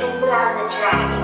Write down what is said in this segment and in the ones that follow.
And put on the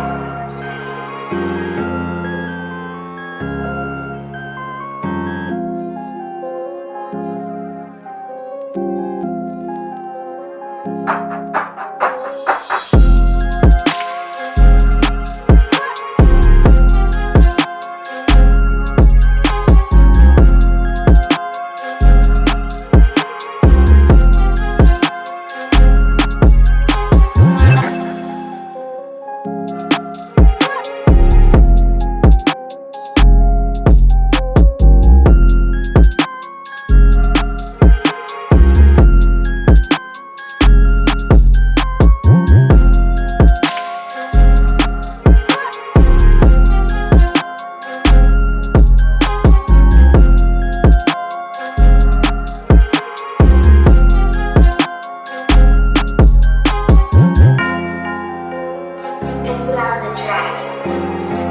And put on the track.